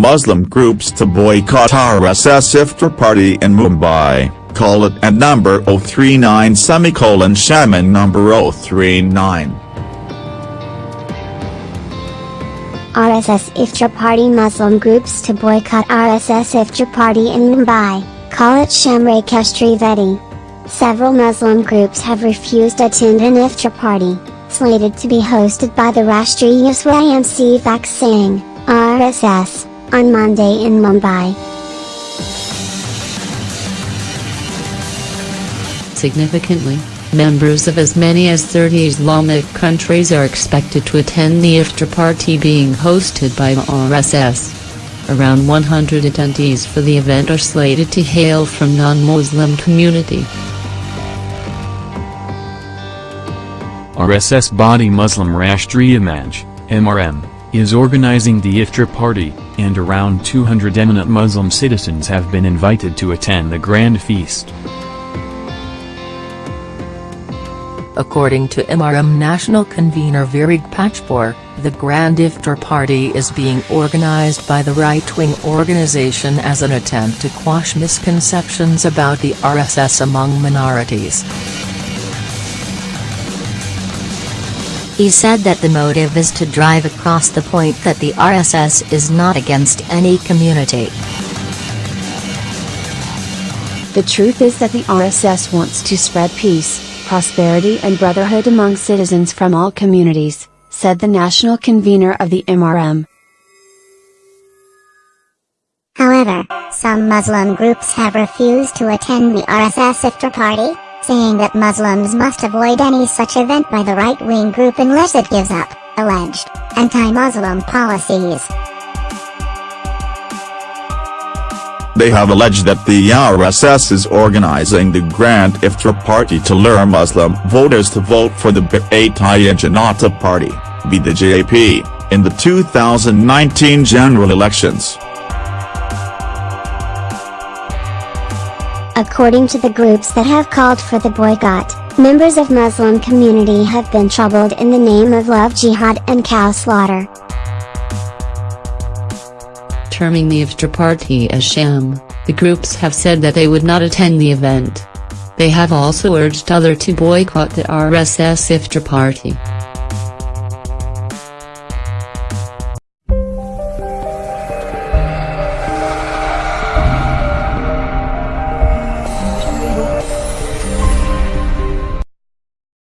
Muslim groups to boycott RSS iftar party in Mumbai, call it at number 039 semicolon shaman number 039. RSS Iftar Party Muslim groups to boycott RSS Iftar Party in Mumbai, call it Shamre Keshri Vedi. Several Muslim groups have refused to attend an Iftar party, slated to be hosted by the Rashtriya Swayamsevak Sangh, RSS, on Monday in Mumbai. Significantly, members of as many as 30 Islamic countries are expected to attend the iftar party being hosted by RSS. Around 100 attendees for the event are slated to hail from non-Muslim community. RSS body Muslim Rashtriya Manch, MRM, is organizing the iftar party, and around 200 eminent Muslim citizens have been invited to attend the grand feast. According to MRM National Convener Virag Pachpore, the Grand Iftar Party is being organized by the right-wing organization as an attempt to quash misconceptions about the RSS among minorities. He said that the motive is to drive across the point that the RSS is not against any community. The truth is that the RSS wants to spread peace, prosperity and brotherhood among citizens from all communities, said the national convener of the MRM. However, some Muslim groups have refused to attend the RSS iftar party, saying that Muslims must avoid any such event by the right-wing group unless it gives up, alleged, anti-Muslim policies. They have alleged that the RSS is organizing the Grand Iftar Party to lure Muslim voters to vote for the Bharatiya Janata Party, BJP, in the 2019 general elections. According to the groups that have called for the boycott, members of Muslim community have been troubled in the name of love jihad and cow slaughter. Terming the iftar party as sham, the groups have said that they would not attend the event. They have also urged other to boycott the RSS iftar party.